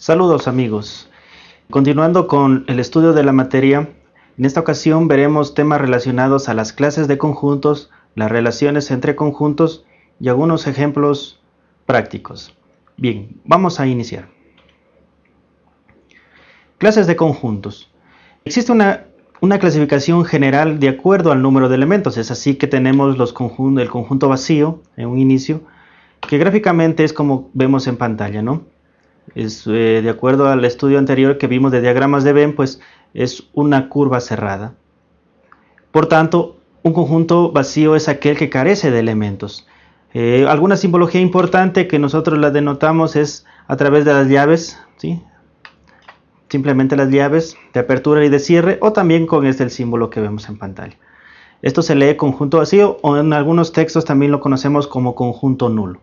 Saludos amigos. Continuando con el estudio de la materia, en esta ocasión veremos temas relacionados a las clases de conjuntos, las relaciones entre conjuntos y algunos ejemplos prácticos. Bien, vamos a iniciar. Clases de conjuntos. Existe una, clasificación general de acuerdo al número de elementos, es así que tenemos los el conjunto vacío en un inicio, que gráficamente es como vemos en pantalla, ¿no? Es, eh, de acuerdo al estudio anterior que vimos de diagramas de Venn, pues es una curva cerrada. Por tanto, un conjunto vacío es aquel que carece de elementos. Eh, alguna simbología importante que nosotros la denotamos es a través de las llaves, ¿sí? simplemente las llaves de apertura y de cierre, o también con este símbolo que vemos en pantalla. Esto se lee conjunto vacío o en algunos textos también lo conocemos como conjunto nulo.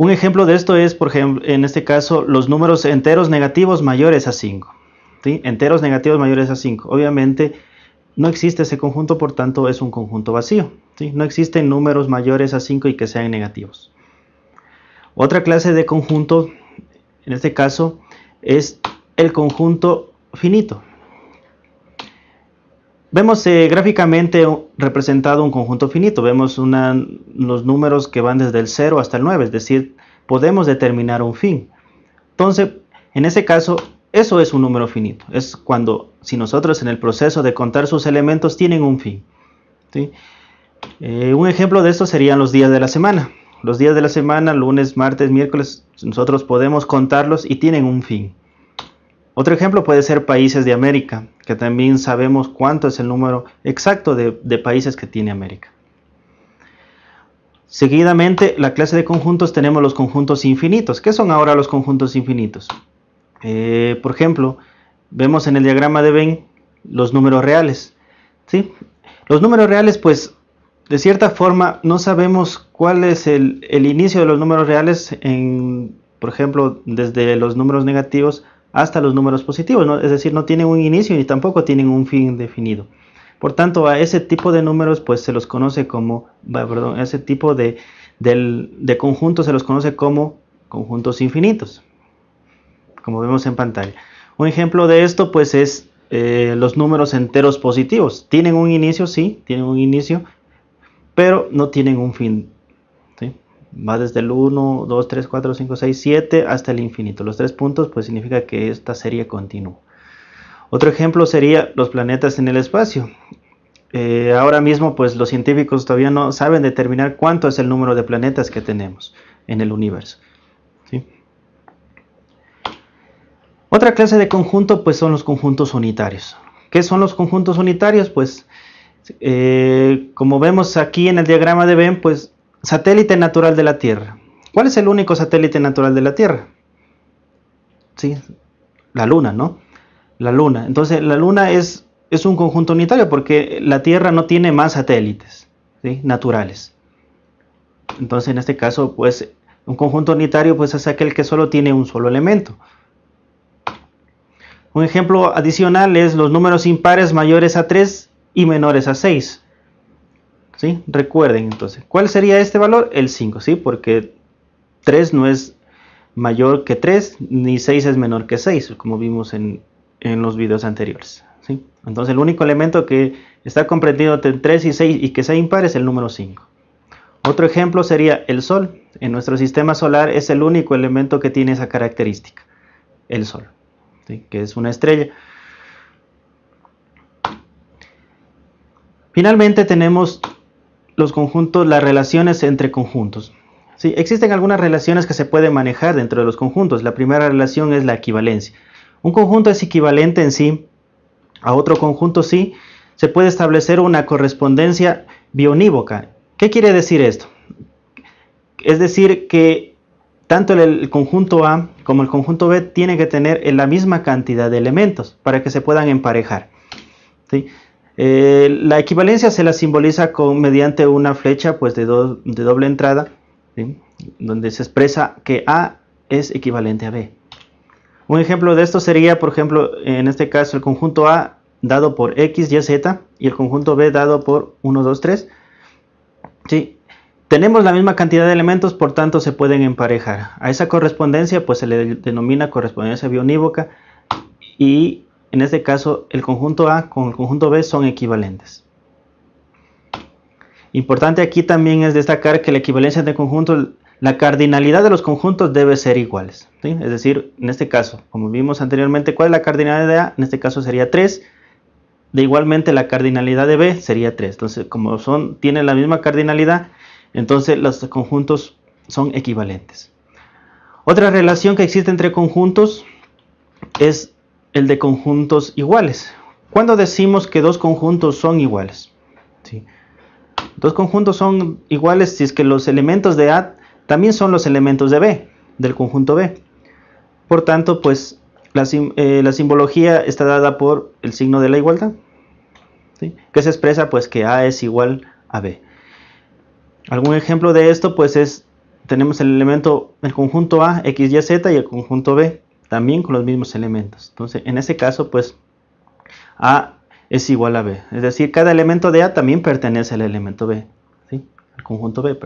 Un ejemplo de esto es, por ejemplo, en este caso, los números enteros negativos mayores a 5. ¿sí? Enteros negativos mayores a 5. Obviamente no existe ese conjunto, por tanto es un conjunto vacío. No existen números mayores a 5 y que sean negativos. Otra clase de conjunto, en este caso, es el conjunto finito. Vemos eh, gráficamente representado un conjunto finito. Vemos los números que van desde el 0 hasta el 9, es decir, podemos determinar un fin. Entonces, en ese caso, eso es un número finito. Es cuando, si nosotros en el proceso de contar sus elementos tienen un fin. Eh, un ejemplo de esto serían los días de la semana. Los días de la semana, lunes, martes, miércoles, nosotros podemos contarlos y tienen un fin. Otro ejemplo puede ser países de América, que también sabemos cuánto es el número exacto de, países que tiene América. Seguidamente, la clase de conjuntos tenemos los conjuntos infinitos. ¿Qué son ahora los conjuntos infinitos? Eh, por ejemplo, vemos en el diagrama de Venn los números reales. ¿sí? Los números reales, pues, de cierta forma, no sabemos cuál es el, inicio de los números reales, por ejemplo, desde los números negativos hasta los números positivos, es decir, no tienen un inicio ni tampoco tienen un fin definido. Por tanto, a ese tipo de números pues se los conoce como, perdón, ese tipo de, conjuntos se los conoce como conjuntos infinitos, como vemos en pantalla. Un ejemplo de esto pues es eh, los números enteros positivos. Tienen un inicio, sí, tienen un inicio, pero no tienen un fin va desde el 1, 2, 3, 4, 5, 6, 7 hasta el infinito. Los tres puntos pues significa que esta serie continúa. Otro ejemplo sería los planetas en el espacio. Eh, ahora mismo pues los científicos todavía no saben determinar cuánto es el número de planetas que tenemos en el universo. Otra clase de conjunto pues son los conjuntos unitarios. ¿Qué son los conjuntos unitarios? Pues eh, como vemos aquí en el diagrama de Venn pues Satélite natural de la Tierra. ¿Cuál es el único satélite natural de la Tierra? Sí, la Luna, ¿no? La Luna. Entonces, la Luna es, es un conjunto unitario porque la Tierra no tiene más satélites naturales. Entonces, en este caso, pues, un conjunto unitario pues, es aquel que solo tiene un solo elemento. Un ejemplo adicional es los números impares mayores a 3 y menores a 6. Recuerden entonces, ¿cuál sería este valor? El 5, ¿sí? Porque 3 no es mayor que 3, ni 6 es menor que 6, como vimos en, los videos anteriores, ¿sí? Entonces el único elemento que está comprendido entre 3 y 6 y que sea impar es el número 5. Otro ejemplo sería el Sol. En nuestro sistema solar es el único elemento que tiene esa característica, el Sol, que es una estrella. Finalmente tenemos los conjuntos, las relaciones entre conjuntos. Sí, existen algunas relaciones que se pueden manejar dentro de los conjuntos. La primera relación es la equivalencia. Un conjunto es equivalente en sí a otro conjunto sí. Se puede establecer una correspondencia bionívoca. ¿Qué quiere decir esto? Es decir que tanto el conjunto A como el conjunto B tienen que tener la misma cantidad de elementos para que se puedan emparejar. ¿sí? Eh, la equivalencia se la simboliza con, mediante una flecha pues, de, de doble entrada, donde se expresa que A es equivalente a B. Un ejemplo de esto sería, por ejemplo, en este caso el conjunto A dado por X, Y, Z y el conjunto B dado por 1, 2, 3. ¿sí? Tenemos la misma cantidad de elementos, por tanto se pueden emparejar. A esa correspondencia pues se le denomina correspondencia bionívoca y en este caso el conjunto A con el conjunto B son equivalentes. Importante aquí también es destacar que la equivalencia de conjuntos, la cardinalidad de los conjuntos debe ser iguales. Es decir, en este caso, como vimos anteriormente, ¿cuál es la cardinalidad de A? En este caso sería 3. De igualmente la cardinalidad de B sería 3. Entonces, como son, tienen la misma cardinalidad, entonces los conjuntos son equivalentes. Otra relación que existe entre conjuntos es el de conjuntos iguales. ¿Cuándo decimos que dos conjuntos son iguales? Dos conjuntos son iguales si es que los elementos de A también son los elementos de B, del conjunto B. Por tanto, pues la, eh, simbología está dada por el signo de la igualdad, que se expresa pues que A es igual a B. Algún ejemplo de esto pues es, tenemos el elemento, el conjunto A, X, Y, Z y el conjunto B también con los mismos elementos. Entonces, en ese caso pues A es igual a B. Es decir, cada elemento de A también pertenece al elemento B, ¿sí? al conjunto B.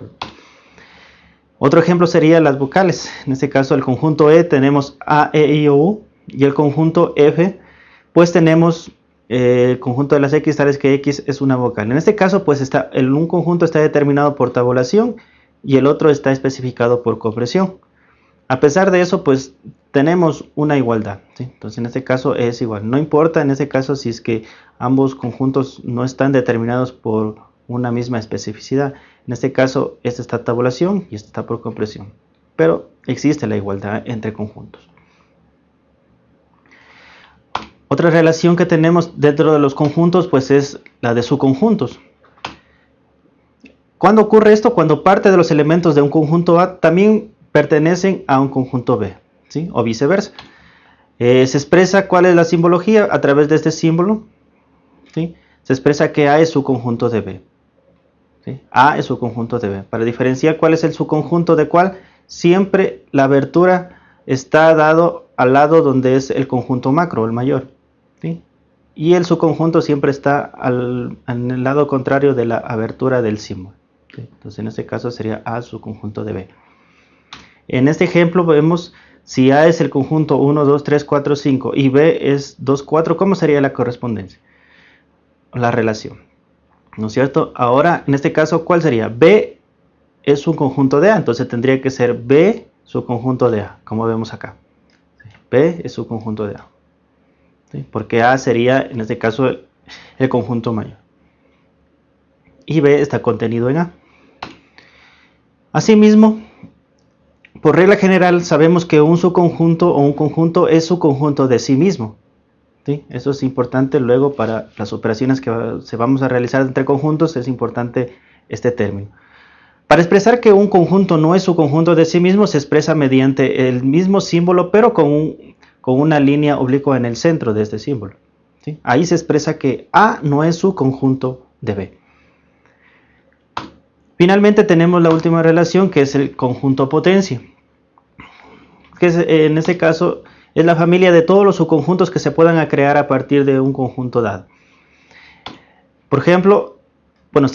Otro ejemplo sería las vocales. En este caso, el conjunto E tenemos A, E, I, O, U y el conjunto F, pues tenemos eh, el conjunto de las X, tales que X es una vocal. En este caso, pues está, el, un conjunto está determinado por tabulación y el otro está especificado por compresión. A pesar de eso, pues tenemos una igualdad. Entonces, en este caso es igual. No importa en este caso si es que ambos conjuntos no están determinados por una misma especificidad. En este caso, esta está tabulación y esta está por compresión. Pero existe la igualdad entre conjuntos. Otra relación que tenemos dentro de los conjuntos pues es la de subconjuntos. ¿Cuándo ocurre esto? Cuando parte de los elementos de un conjunto A también pertenecen a un conjunto B, o viceversa. Eh, se expresa cuál es la simbología a través de este símbolo. ¿sí? Se expresa que A es su conjunto de B. A es su conjunto de B. Para diferenciar cuál es el subconjunto de cuál, siempre la abertura está dado al lado donde es el conjunto macro, el mayor. Y el subconjunto siempre está en el lado contrario de la abertura del símbolo. Entonces en este caso sería A subconjunto de B. En este ejemplo vemos si A es el conjunto 1, 2, 3, 4, 5 y B es 2, 4, ¿cómo sería la correspondencia? La relación. ¿No es cierto? Ahora, en este caso, ¿cuál sería? B es un conjunto de A, entonces tendría que ser B su conjunto de A, como vemos acá. B es su conjunto de A. Porque A sería, en este caso, el conjunto mayor. Y B está contenido en A. Asimismo, por regla general sabemos que un subconjunto o un conjunto es su conjunto de sí mismo. Eso es importante luego para las operaciones que se vamos a realizar entre conjuntos, es importante este término. Para expresar que un conjunto no es su conjunto de sí mismo, se expresa mediante el mismo símbolo, pero con, con una línea oblicua en el centro de este símbolo. Ahí se expresa que A no es su conjunto de B. Finalmente tenemos la última relación que es el conjunto potencia que eh, en este caso es la familia de todos los subconjuntos que se puedan crear a partir de un conjunto dado. Por ejemplo, bueno,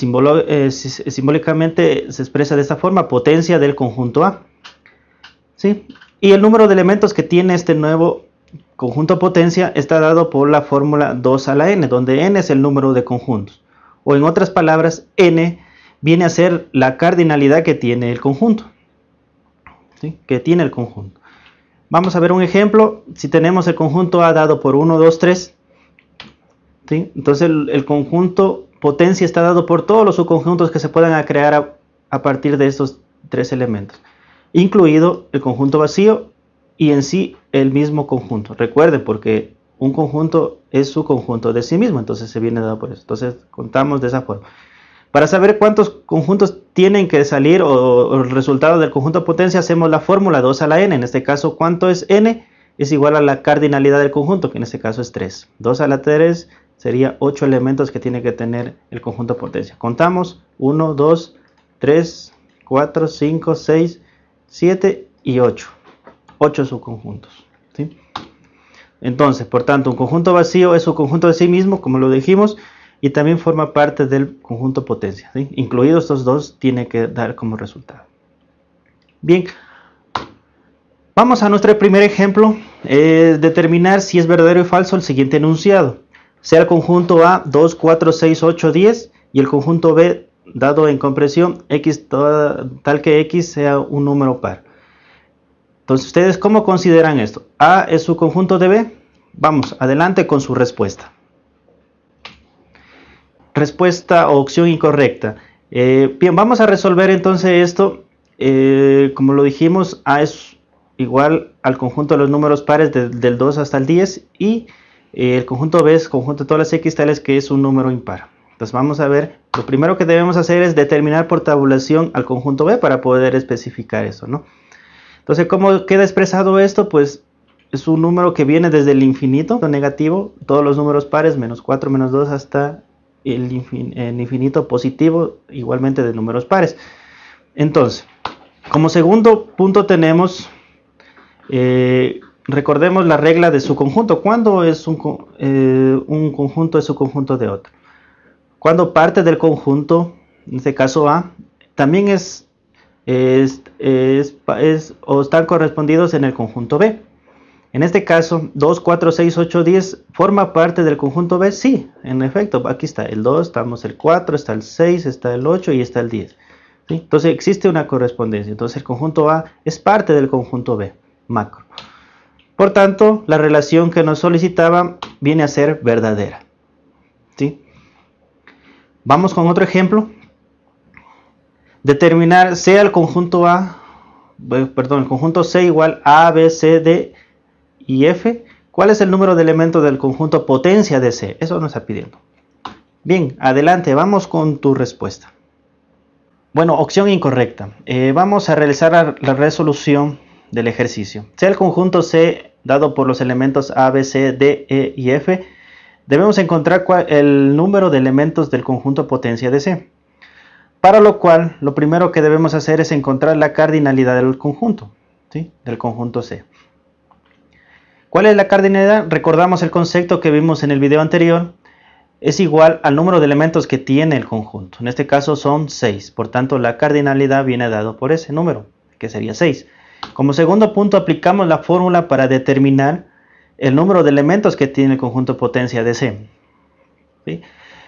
eh, simbólicamente se expresa de esta forma, potencia del conjunto A. ¿sí? Y el número de elementos que tiene este nuevo conjunto potencia está dado por la fórmula 2 a la n, donde n es el número de conjuntos. O en otras palabras, n viene a ser la cardinalidad que tiene el conjunto. ¿sí? Que tiene el conjunto. Vamos a ver un ejemplo. Si tenemos el conjunto A dado por 1, 2, 3, entonces el, conjunto potencia está dado por todos los subconjuntos que se puedan crear a, partir de estos tres elementos, incluido el conjunto vacío y en sí el mismo conjunto. Recuerden, porque un conjunto es su conjunto de sí mismo, entonces se viene dado por eso. Entonces contamos de esa forma. Para saber cuántos conjuntos tienen que salir o, el resultado del conjunto potencia, hacemos la fórmula 2 a la n. En este caso, ¿cuánto es n? Es igual a la cardinalidad del conjunto, que en este caso es 3. 2 a la 3 sería 8 elementos que tiene que tener el conjunto potencia. Contamos 1, 2, 3, 4, 5, 6, 7 y 8. 8 subconjuntos. ¿sí? Entonces, por tanto, un conjunto vacío es un conjunto de sí mismo, como lo dijimos, y también forma parte del conjunto potencia. Incluidos estos dos, tiene que dar como resultado. Bien, vamos a nuestro primer ejemplo. determinar si es verdadero y falso el siguiente enunciado. Sea el conjunto A 2, 4, 6, 8, 10 y el conjunto B dado en compresión x tal que x sea un número par. Entonces, ¿ustedes cómo consideran esto? A es su conjunto de B. Vamos, adelante con su respuesta. Respuesta o opción incorrecta. Eh, bien, vamos a resolver entonces esto. Eh, como lo dijimos, A es igual al conjunto de los números pares del 2 hasta el 10 y eh, el conjunto B es conjunto de todas las x tales que es un número impar. Entonces vamos a ver, lo primero que debemos hacer es determinar por tabulación al conjunto B para poder especificar eso, ¿no? Entonces, ¿cómo queda expresado esto? Pues es un número que viene desde el infinito negativo, todos los números pares, menos 4, menos 2, hasta el, infinito positivo, igualmente de números pares. Entonces, como segundo punto tenemos, eh, recordemos la regla de su conjunto. ¿Cuándo es un, eh, un conjunto es su conjunto de otro? Cuando parte del conjunto, en este caso A, también es, es, o están correspondidos en el conjunto B. En este caso, 2, 4, 6, 8, 10 forma parte del conjunto B. Sí, en efecto, aquí está el 2, estamos el 4, está el 6, está el 8 y está el 10. Entonces existe una correspondencia. Entonces el conjunto A es parte del conjunto B, macro. Por tanto, la relación que nos solicitaba viene a ser verdadera. ¿sí? Vamos con otro ejemplo. Determinar sea el conjunto A, perdón, el conjunto C igual A, B, C, D y F. ¿Cuál es el número de elementos del conjunto potencia de C? Eso nos está pidiendo. Bien, adelante, vamos con tu respuesta. Bueno, opción incorrecta. Eh, vamos a realizar la, resolución del ejercicio. Sea el conjunto C dado por los elementos A, B, C, D, E y F debemos encontrar el número de elementos del conjunto potencia de C. Para lo cual, lo primero que debemos hacer es encontrar la cardinalidad del conjunto, ¿sí? del conjunto C. ¿Cuál es la cardinalidad? Recordamos el concepto que vimos en el video anterior. Es igual al número de elementos que tiene el conjunto. En este caso son 6. Por tanto, la cardinalidad viene dado por ese número, que sería 6. Como segundo punto, aplicamos la fórmula para determinar el número de elementos que tiene el conjunto potencia de C.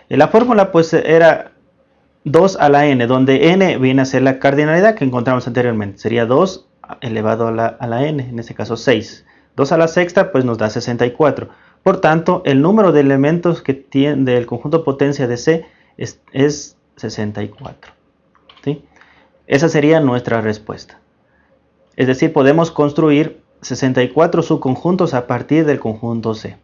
La fórmula pues era 2 a la n, donde n viene a ser la cardinalidad que encontramos anteriormente. Sería 2 elevado a la, n, en este caso 6. 2 a la sexta pues nos da 64. Por tanto, el número de elementos que tiene del conjunto potencia de C es, 64. Esa sería nuestra respuesta. Es decir, podemos construir 64 subconjuntos a partir del conjunto C.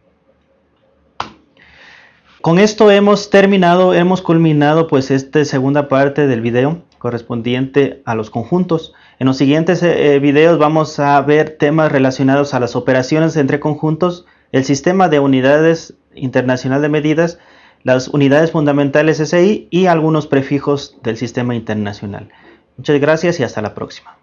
Con esto hemos terminado, hemos culminado pues esta segunda parte del video correspondiente a los conjuntos. En los siguientes eh, videos vamos a ver temas relacionados a las operaciones entre conjuntos, el sistema de unidades internacional de medidas, las unidades fundamentales SI y algunos prefijos del sistema internacional. Muchas gracias y hasta la próxima.